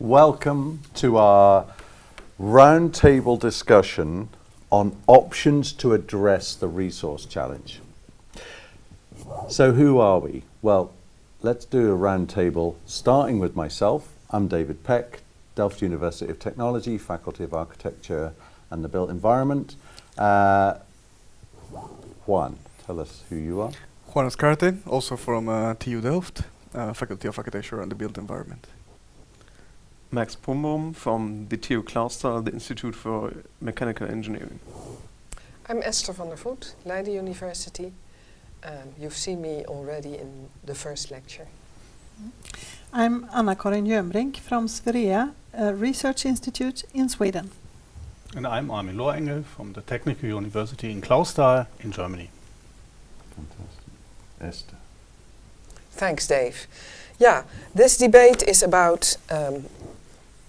Welcome to our roundtable discussion on options to address the resource challenge. So who are we? Well, let's do a roundtable starting with myself. I'm David Peck, Delft University of Technology, Faculty of Architecture and the Built Environment. Uh, Juan, tell us who you are. Juan Escarte, also from uh, TU Delft, uh, Faculty of Architecture and the Built Environment. Max Brumbaum from the TU Clausthal, the Institute for Mechanical Engineering. I'm Esther van der Voet, Leiden University. Um, you've seen me already in the first lecture. I'm Anna-Karin Jönbrink from Swerea a Research Institute in Sweden. And I'm Armin Lohrengel from the Technical University in Clausthal in Germany. Fantastic. Esther. Thanks, Dave. Yeah, this debate is about um,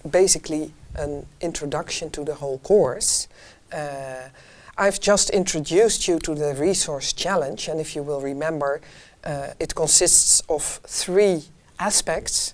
basically an introduction to the whole course. Uh, I've just introduced you to the resource challenge and if you will remember uh, it consists of three aspects.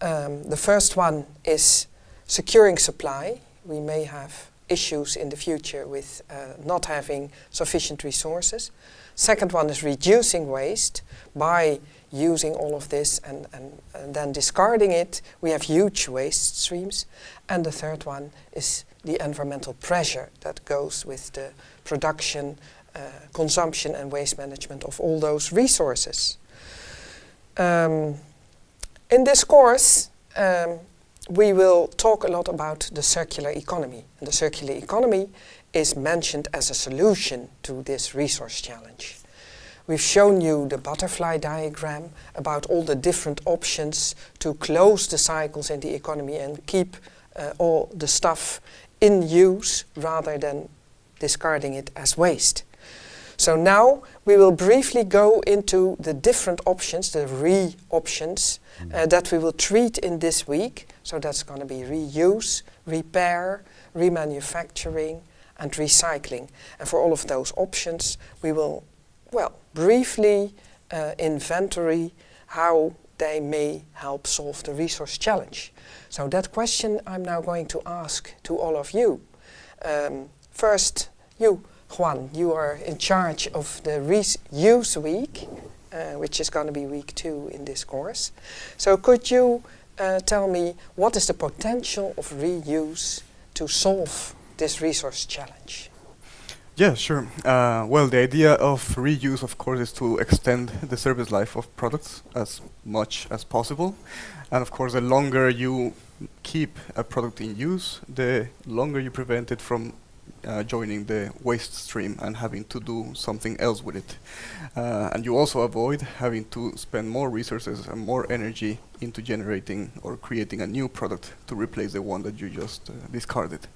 Um, the first one is securing supply. We may have issues in the future with uh, not having sufficient resources. Second one is reducing waste by using all of this and, and, and, then discarding it. We have huge waste streams. And the third one is the environmental pressure that goes with the production, uh, consumption and waste management of all those resources. Um, in this course, um, we will talk a lot about the circular economy. And the circular economy is mentioned as a solution to this resource challenge. We've shown you the butterfly diagram about all the different options to close the cycles in the economy and keep uh, all the stuff in use rather than discarding it as waste. So now we will briefly go into the different options, the re-options, uh, mm. that we will treat in this week. So that's going to be reuse, repair, remanufacturing and recycling. And for all of those options we will, well, briefly uh, inventory how they may help solve the resource challenge. So that question I'm now going to ask to all of you. Um, first, you, Juan, you are in charge of the Reuse Week, uh, which is going to be week two in this course. So could you uh, tell me what is the potential of reuse to solve this resource challenge? Yeah, sure. Uh, well, the idea of reuse, of course, is to extend the service life of products as much as possible. And of course, the longer you keep a product in use, the longer you prevent it from uh, joining the waste stream and having to do something else with it. Uh, and you also avoid having to spend more resources and more energy into generating or creating a new product to replace the one that you just uh, discarded.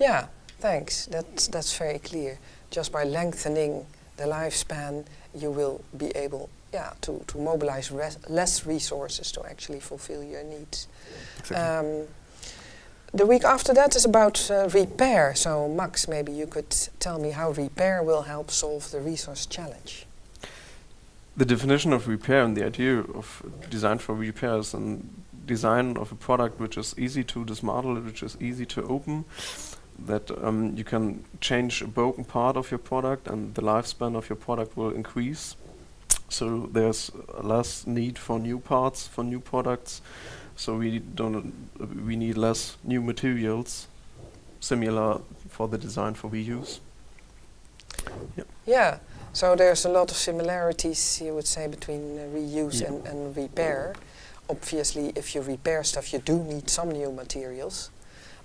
Yeah, thanks. That's, that's very clear. Just by lengthening the lifespan, you will be able yeah, to, to mobilize res less resources to actually fulfill your needs. Exactly. Um, the week after that is about uh, repair. So Max, maybe you could tell me how repair will help solve the resource challenge. The definition of repair and the idea of design for repairs and design of a product which is easy to dismantle, which is easy to open, that um, you can change a broken part of your product and the lifespan of your product will increase. So there's less need for new parts, for new products, so we don't we need less new materials similar for the design for reuse. Yeah. yeah. So there's a lot of similarities you would say between uh, reuse yeah. and, and repair. Obviously if you repair stuff you do need some new materials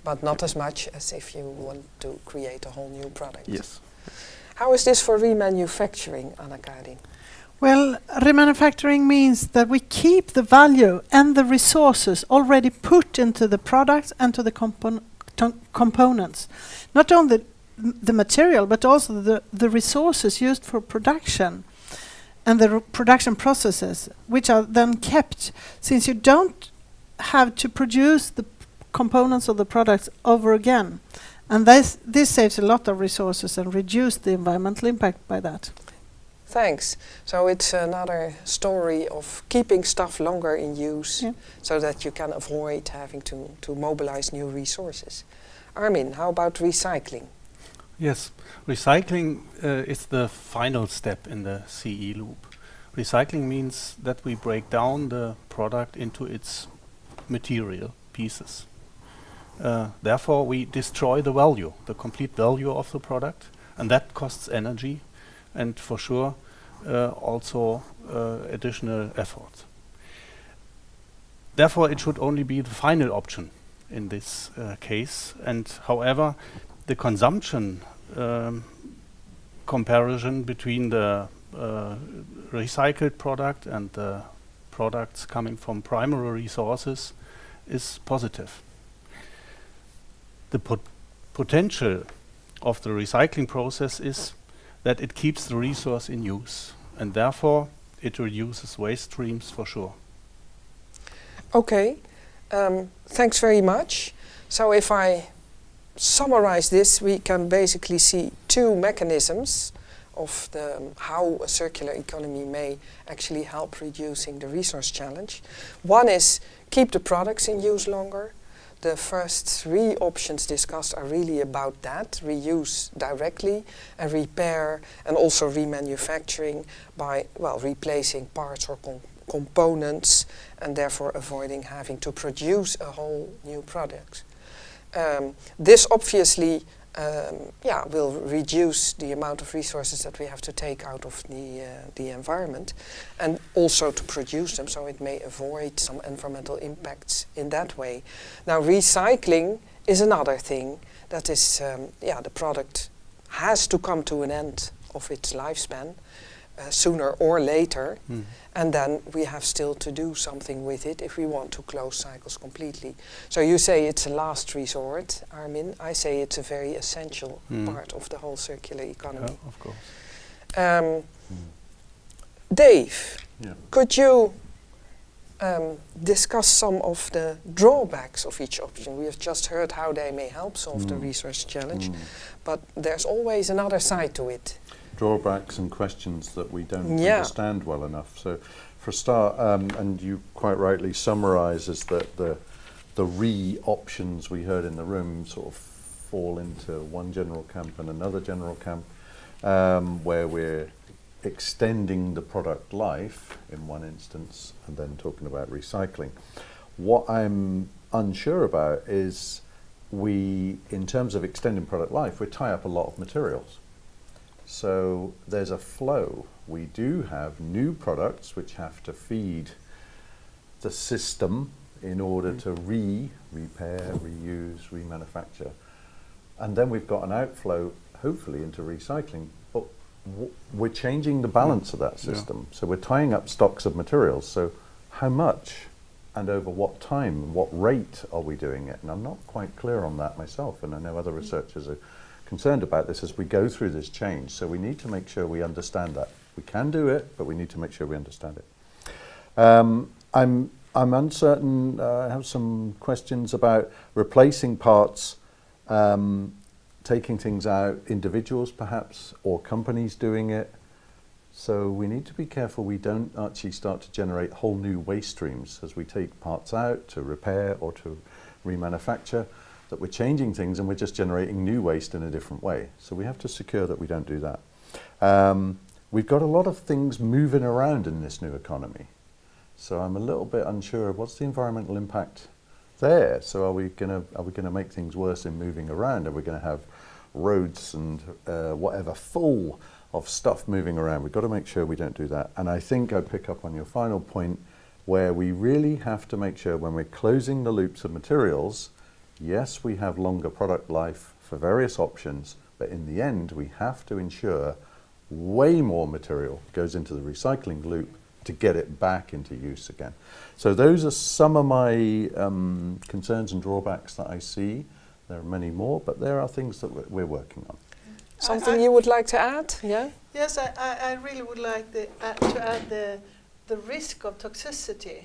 but not as much as if you want to create a whole new product. Yes. How is this for remanufacturing, Anna-Karin? Well, remanufacturing means that we keep the value and the resources already put into the products and to the compon components. Not only the material, but also the, the resources used for production and the production processes, which are then kept, since you don't have to produce the components of the products over again. And this, this saves a lot of resources and reduce the environmental impact by that. Thanks. So it's another story of keeping stuff longer in use Yeah. so that you can avoid having to, to mobilize new resources. Armin, how about recycling? Yes, recycling uh, is the final step in the CE loop. Recycling means that we break down the product into its material pieces. Uh, therefore, we destroy the value, the complete value of the product, and that costs energy and for sure uh, also uh, additional effort. Therefore, it should only be the final option in this uh, case. And however, the consumption um, comparison between the uh, recycled product and the products coming from primary resources is positive. The pot potential of the recycling process is that it keeps the resource in use and therefore it reduces waste streams for sure. Okay, um, thanks very much. So if I summarize this, we can basically see two mechanisms of the, um, how a circular economy may actually help reducing the resource challenge. One is keep the products in use longer. The first three options discussed are really about that, reuse directly and repair and also remanufacturing by, well, replacing parts or com components and therefore avoiding having to produce a whole new product. Um, this obviously um, yeah, will reduce the amount of resources that we have to take out of the, uh, the environment and also to produce them so it may avoid some environmental impacts in that way. Now recycling is another thing that is, um, yeah, the product has to come to an end of its lifespan uh, sooner or later Mm. and then we have still to do something with it if we want to close cycles completely. So you say it's a last resort, Armin. I say it's a very essential Mm. part of the whole circular economy. Yeah, of course. Um, Dave, Yeah. could you um, discuss some of the drawbacks of each option? We have just heard how they may help solve the Mm. resource challenge, Mm. but there's always another side to it. Drawbacks and questions that we don't Yeah. understand well enough. So, for a start, um, and you quite rightly summarise is that the the re options we heard in the room sort of fall into one general camp and another general camp, um, where we're extending the product life in one instance and then talking about recycling. What I'm unsure about is we, in terms of extending product life, we tie up a lot of materials. So there's a flow. We do have new products which have to feed the system in order mm. to re repair, reuse, remanufacture. And then we've got an outflow, hopefully, into recycling. But w- we're changing the balance of that Yeah. system. So we're tying up stocks of materials. So how much and over what time and what rate are we doing it? And I'm not quite clear on that myself, and I know other mm. researchers are concerned about this as we go through this change. So we need to make sure we understand that. We can do it, but we need to make sure we understand it. Um, I'm I'm uncertain. Uh, I have some questions about replacing parts, um, taking things out, individuals perhaps, or companies doing it. So we need to be careful we don't actually start to generate whole new waste streams as we take parts out to repair or to remanufacture, that we're changing things and we're just generating new waste in a different way. So we have to secure that we don't do that. Um, we've got a lot of things moving around in this new economy. So I'm a little bit unsure of what's the environmental impact there. So are we going to are we to make things worse in moving around? Are we going to have roads and uh, whatever full of stuff moving around? We've got to make sure we don't do that. And I think I pick up on your final point where we really have to make sure when we're closing the loops of materials, yes, we have longer product life for various options, but in the end, we have to ensure way more material goes into the recycling loop to get it back into use again. So those are some of my um, concerns and drawbacks that I see. There are many more, but there are things that we're, we're working on. Something you would like to add? Yeah? Yes, I, I, I really would like the, uh, to add the, the risk of toxicity,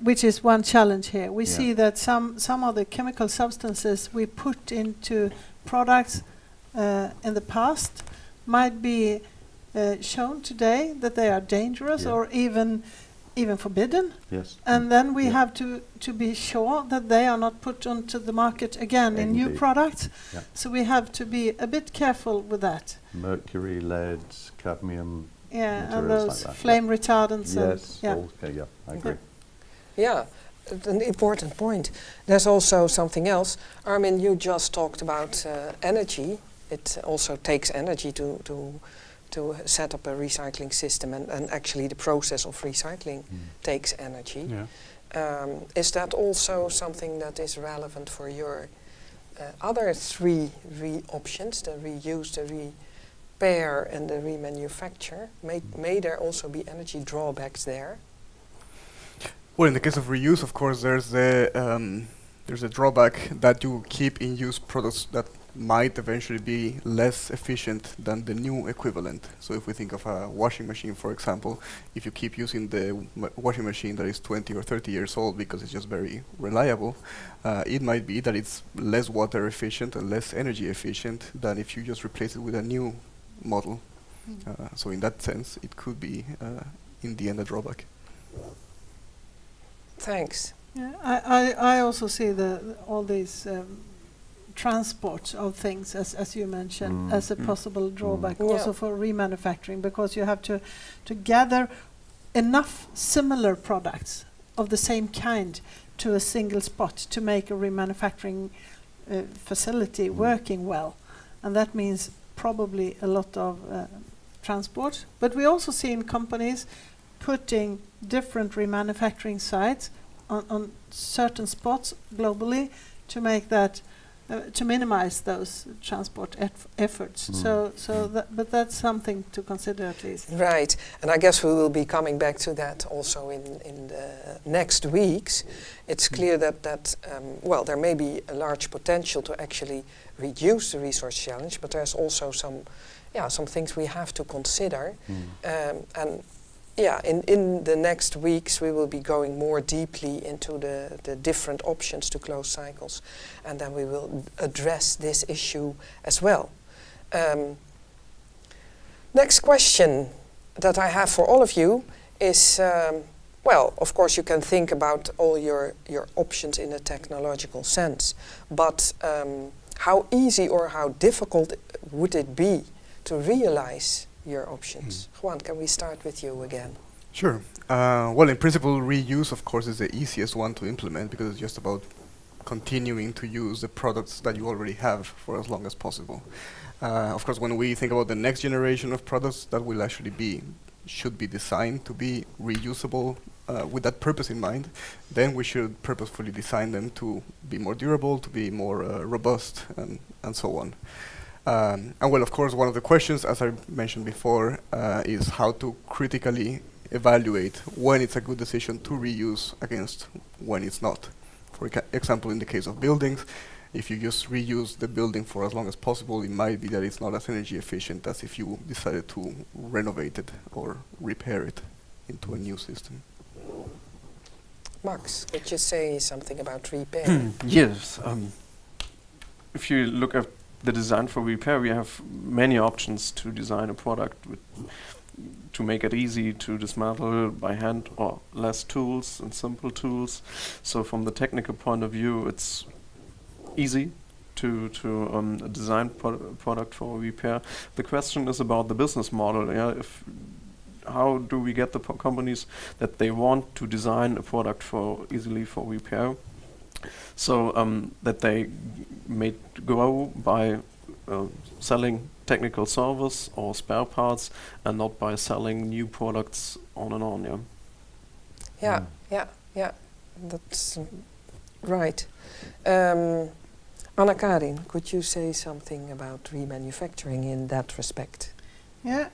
which is one challenge here. We Yeah. see that some, some of the chemical substances we put into products uh, in the past might be uh, shown today that they are dangerous Yeah. or even even forbidden, Yes. and then we Yeah. have to to be sure that they are not put onto the market again in new products. So we have to be a bit careful with that. Mercury, lead, cadmium. Yeah, and Materials like those flame retardants. and Yes. yeah. Okay. Yeah. I agree. Yeah, an important point. There's also something else. Armin, you just talked about uh, energy. It also takes energy to, to, to set up a recycling system, and, and actually the process of recycling Mm. takes energy. Yeah. Um, is that also something that is relevant for your uh, other three re options, the reuse, the repair, and the remanufacture? May, may there also be energy drawbacks there? Well, in the case of reuse, of course, there's the um, there's a drawback that you keep in use products that might eventually be less efficient than the new equivalent. So if we think of a washing machine, for example, if you keep using the washing machine that is 20 or 30 years old because it's just very reliable, uh, it might be that it's less water efficient and less energy efficient than if you just replace it with a new model. Uh, so in that sense, it could be uh, in the end a drawback. Thanks. Yeah, I, I, I also see the, the- all these um, transport of things, as, as you mentioned, Mm. as a Mm. possible drawback Yeah. also for remanufacturing because you have to, to gather enough similar products of the same kind to a single spot to make a remanufacturing uh, facility Mm. working well. And that means probably a lot of uh, transport. But we also see in companies putting different remanufacturing sites on, on certain spots globally to make that uh, to minimize those transport eff- efforts. Mm. So, so Mm. that, but that's something to consider at least. Right, and I guess we will be coming back to that also in, in the next weeks. It's clear that, that um, well, there may be a large potential to actually reduce the resource challenge, but there's also some, yeah, some things we have to consider. Mm. Um, and yeah, in, in the next weeks we will be going more deeply into the, the different options to close cycles, and then we will address this issue as well. Um, next question that I have for all of you is, um, well, of course you can think about all your, your options in a technological sense, but um, how easy or how difficult would it be to realize your options? Juan, can we start with you again? Sure. Uh, well, in principle, reuse, of course, is the easiest one to implement because it's just about continuing to use the products that you already have for as long as possible. Uh, of course, when we think about the next generation of products, that will actually be should be designed to be reusable uh, with that purpose in mind. Then we should purposefully design them to be more durable, to be more uh, robust, and and so on. Um, and well, of course, one of the questions, as I mentioned before, uh, is how to critically evaluate when it's a good decision to reuse against when it's not. For example, in the case of buildings, if you just reuse the building for as long as possible, it might be that it's not as energy efficient as if you decided to renovate it or repair it into a new system. Max, could you say something about repair? yes. Um, if you look at the design for repair, we have many options to design a product to make it easy to dismantle by hand or less tools and simple tools. So from the technical point of view, it's easy to to um, design pro- product for repair. The question is about the business model. Yeah, if how do we get the companies that they want to design a product for easily for repair? So um, that they g- may grow by uh, selling technical service or spare parts, and not by selling new products on and on. Yeah. Yeah, Mm. yeah, yeah. That's mm, right. Um, Anna Karin, could you say something about remanufacturing in that respect? Yeah,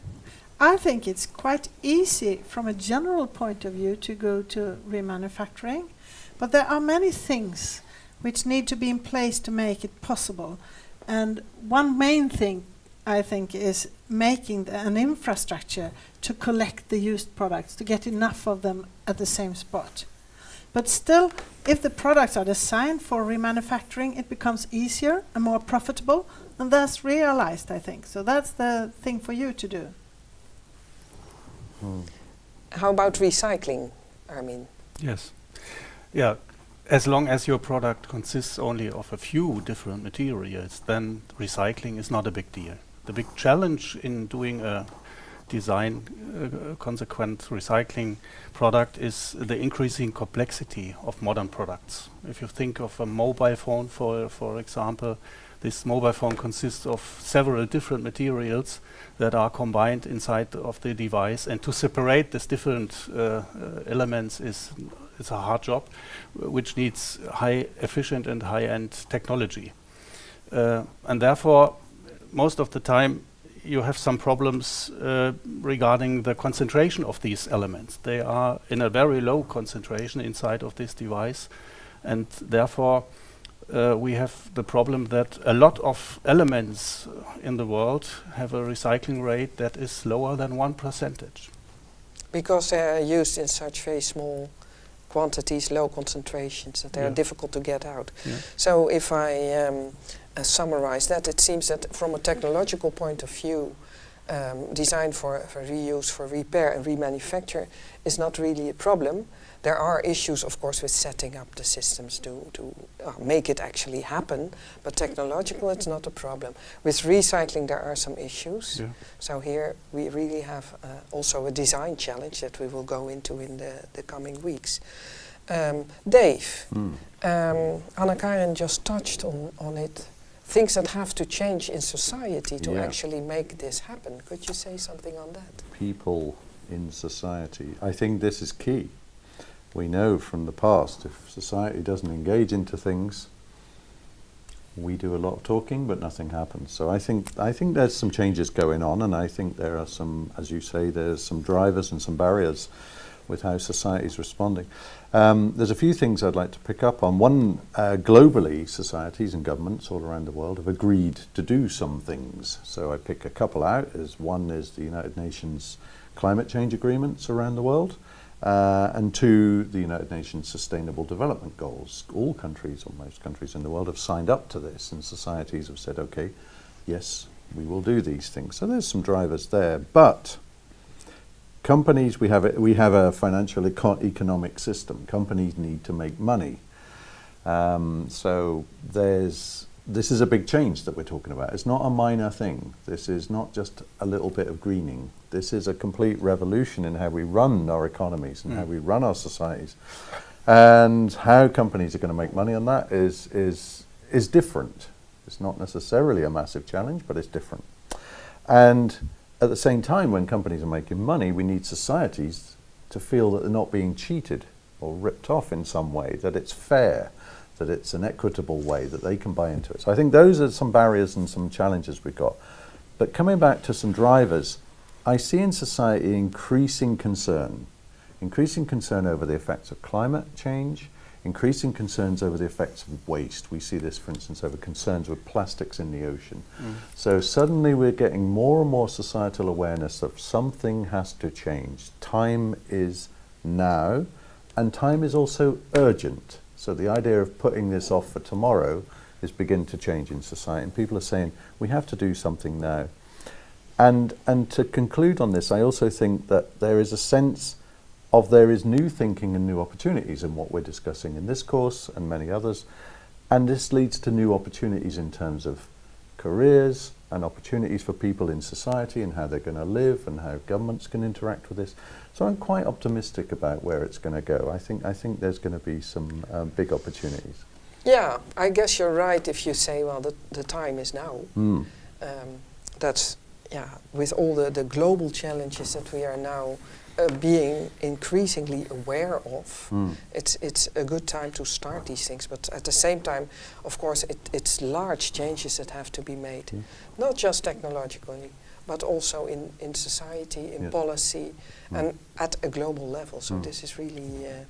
I think it's quite easy from a general point of view to go to remanufacturing, but there are many things which need to be in place to make it possible. And one main thing I think is making the, an infrastructure to collect the used products, to get enough of them at the same spot. But still, if the products are designed for remanufacturing, it becomes easier and more profitable, and thus realized, I think. So that's the thing for you to do. Mm. How about recycling, Armin? Yes. Yeah. As long as your product consists only of a few different materials, then recycling is not a big deal. The big challenge in doing a design uh, consequent recycling product is the increasing complexity of modern products. If you think of a mobile phone, for for example, this mobile phone consists of several different materials that are combined inside of the device, and to separate these different uh, uh, elements is is a hard job, which needs high efficient and high-end technology, uh, and therefore, most of the time you have some problems uh, regarding the concentration of these elements. They are in a very low concentration inside of this device, and therefore uh, we have the problem that a lot of elements in the world have a recycling rate that is lower than one percentage. Because they are used in such very small quantities, low concentrations, that they are difficult to get out. Yeah. So if I um, uh, summarize that, it seems that from a technological point of view, um, design for, for reuse, for repair and remanufacture is not really a problem. There are issues, of course, with setting up the systems to, to uh, make it actually happen, but technological it's not a problem. With recycling there are some issues. Yeah. So here we really have uh, also a design challenge that we will go into in the, the coming weeks. Um, Dave, Mm. um, Anna Karin just touched on, on it. Things that have to change in society to Yeah. actually make this happen. Could you say something on that? people in society. I think this is key. We know from the past if society doesn't engage into things, we do a lot of talking, but nothing happens. So I think I think there's some changes going on, and I think there are some, as you say, there's some drivers and some barriers with how society is responding. Um, there's a few things I'd like to pick up on. One, uh, globally, societies and governments all around the world have agreed to do some things. So I pick a couple out. As one is the United Nations climate change agreements around the world, uh, and two, the United Nations Sustainable Development Goals. All countries, or most countries in the world, have signed up to this, and societies have said, okay, yes, we will do these things. So there's some drivers there, but companies we have a, we have a financial eco- economic system. Companies need to make money. Um, so there's this is a big change that we're talking about. It's not a minor thing. This is not just a little bit of greening. This is a complete revolution in how we run our economies and how Mm. we run our societies. And how companies are going to make money on that is is is different. It's not necessarily a massive challenge, but it's different. And at the same time, when companies are making money, we need societies to feel that they're not being cheated or ripped off in some way, that it's fair, that it's an equitable way that they can buy into it. So I think those are some barriers and some challenges we've got. But coming back to some drivers, I see in society increasing concern, increasing concern over the effects of climate change, increasing concerns over the effects of waste. We see this, for instance, over concerns with plastics in the ocean. Mm. So suddenly we're getting more and more societal awareness that something has to change. Time is now, and time is also urgent. So the idea of putting this off for tomorrow is beginning to change in society, and people are saying we have to do something now. And and to conclude on this, I also think that there is a sense of there is new thinking and new opportunities in what we're discussing in this course and many others, and this leads to new opportunities in terms of careers and opportunities for people in society and how they're going to live and how governments can interact with this. So I'm quite optimistic about where it's going to go. I think I think there's going to be some um, big opportunities. Yeah, I guess you're right if you say, well, the, the time is now. Mm. um, that's yeah with all the, the global challenges that we are now uh, being increasingly aware of Mm. it's it's a good time to start these things but at the same time of course it, it's large changes that have to be made Yeah. not just technologically but also in, in society in Yes. policy Mm. and at a global level so Mm. this is really uh,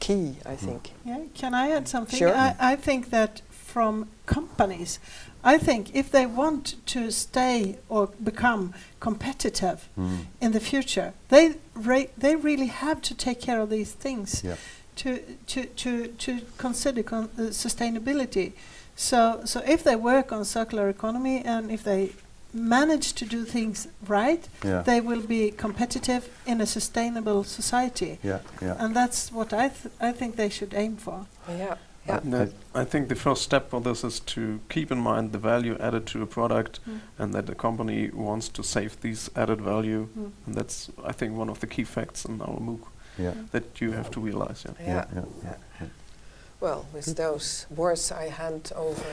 key I think Yeah, can I add something? Sure. I, I think that from companies, I think if they want to stay or become competitive Mm. in the future, they re- they really have to take care of these things Yeah. to to to to consider con- uh, sustainability. So so if they work on circular economy and if they manage to do things right, Yeah, they will be competitive in a sustainable society. yeah, yeah. And that's what I, th- I think they should aim for. Yeah, yeah. No, I think the first step for this is to keep in mind the value added to a product Mm. and that the company wants to save these added value. Mm. And that's, I think, one of the key facts in our MOOC Yeah, that you have to realize. Yeah. yeah, Yeah. yeah, yeah. yeah. Well, with those words, I hand over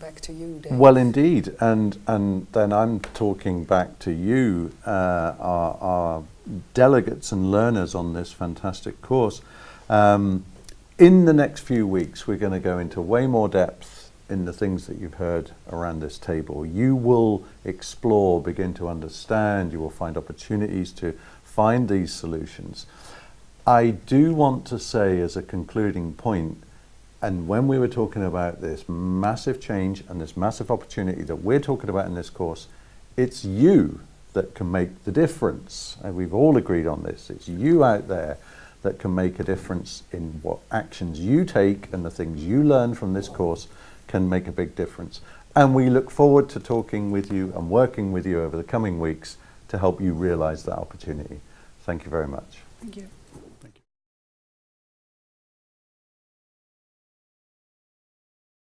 back to you, Dave. Well, indeed, and and then I'm talking back to you, uh, our, our delegates and learners on this fantastic course. Um, in the next few weeks, we're going to go into way more depth in the things that you've heard around this table. You will explore, begin to understand. You will find opportunities to find these solutions. I do want to say, as a concluding point, and when we were talking about this massive change and this massive opportunity that we're talking about in this course, it's you that can make the difference. And we've all agreed on this. It's you out there that can make a difference in what actions you take and the things you learn from this course can make a big difference. And we look forward to talking with you and working with you over the coming weeks to help you realize that opportunity. Thank you very much. Thank you.